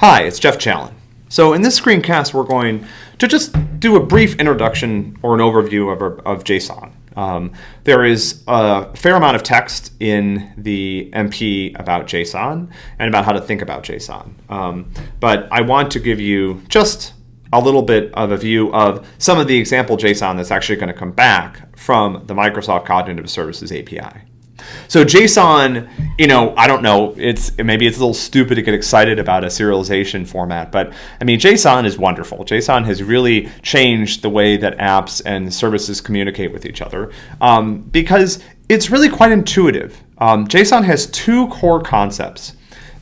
Hi, it's Jeff Challen. So in this screencast, we're going to just do a brief introduction or an overview of, of JSON. Um, there is a fair amount of text in the MP about JSON and about how to think about JSON. Um, but I want to give you just a little bit of a view of some of the example JSON that's actually going to come back from the Microsoft Cognitive Services API. So JSON, you know, I don't know, it's maybe it's a little stupid to get excited about a serialization format, but I mean, JSON is wonderful. JSON has really changed the way that apps and services communicate with each other um, because it's really quite intuitive. Um, JSON has two core concepts.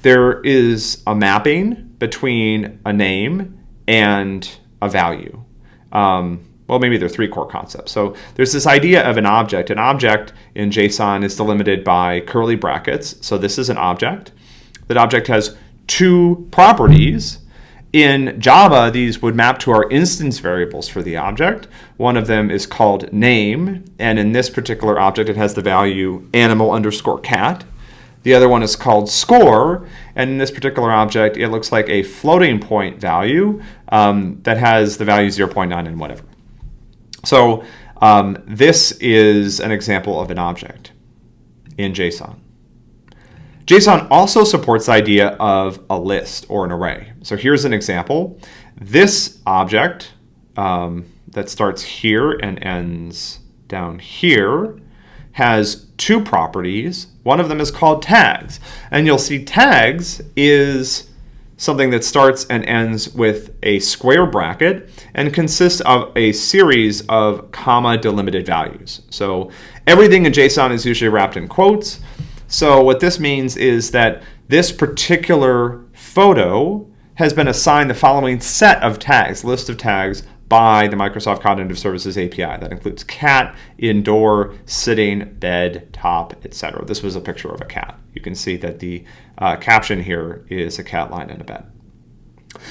There is a mapping between a name and a value. Um, well, maybe there are three core concepts. So there's this idea of an object. An object in JSON is delimited by curly brackets. So this is an object. That object has two properties. In Java, these would map to our instance variables for the object. One of them is called name, and in this particular object, it has the value animal underscore cat. The other one is called score, and in this particular object, it looks like a floating point value um, that has the value 0.9 and whatever. So um, this is an example of an object in JSON. JSON also supports the idea of a list or an array. So here's an example. This object um, that starts here and ends down here has two properties. One of them is called tags. And you'll see tags is something that starts and ends with a square bracket and consists of a series of comma delimited values. So everything in JSON is usually wrapped in quotes. So what this means is that this particular photo has been assigned the following set of tags, list of tags by the Microsoft Cognitive Services API. That includes cat, indoor, sitting, bed, top, etc. This was a picture of a cat. You can see that the uh, caption here is a cat lying in a bed.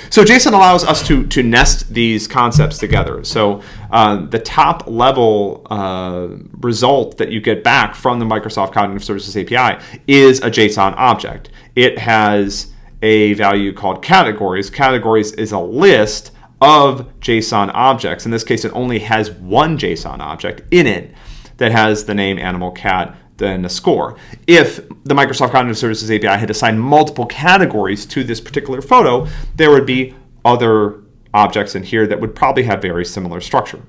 So JSON allows us to, to nest these concepts together. So uh, the top level uh, result that you get back from the Microsoft Cognitive Services API is a JSON object. It has a value called categories. Categories is a list of JSON objects. In this case, it only has one JSON object in it that has the name animal cat then a score. If the Microsoft Cognitive Services API had assigned multiple categories to this particular photo, there would be other objects in here that would probably have very similar structure.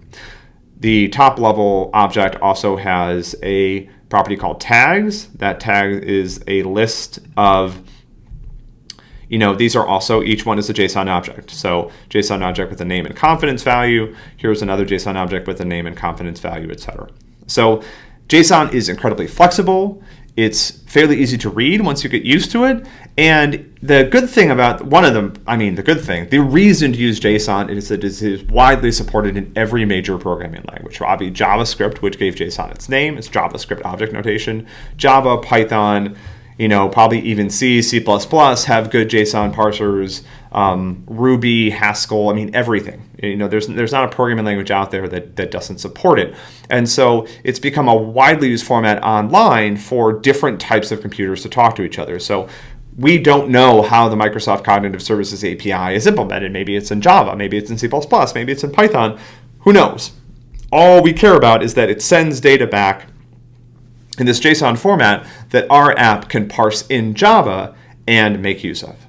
The top level object also has a property called tags. That tag is a list of you know, these are also, each one is a JSON object. So JSON object with a name and confidence value. Here's another JSON object with a name and confidence value, etc. So JSON is incredibly flexible. It's fairly easy to read once you get used to it. And the good thing about one of them, I mean, the good thing, the reason to use JSON is that it is widely supported in every major programming language. Obviously, JavaScript, which gave JSON its name, is JavaScript object notation. Java, Python, you know, probably even C, C++ have good JSON parsers, um, Ruby, Haskell, I mean, everything. You know, there's, there's not a programming language out there that, that doesn't support it. And so it's become a widely used format online for different types of computers to talk to each other. So we don't know how the Microsoft Cognitive Services API is implemented. Maybe it's in Java, maybe it's in C++, maybe it's in Python. Who knows? All we care about is that it sends data back in this JSON format that our app can parse in Java and make use of.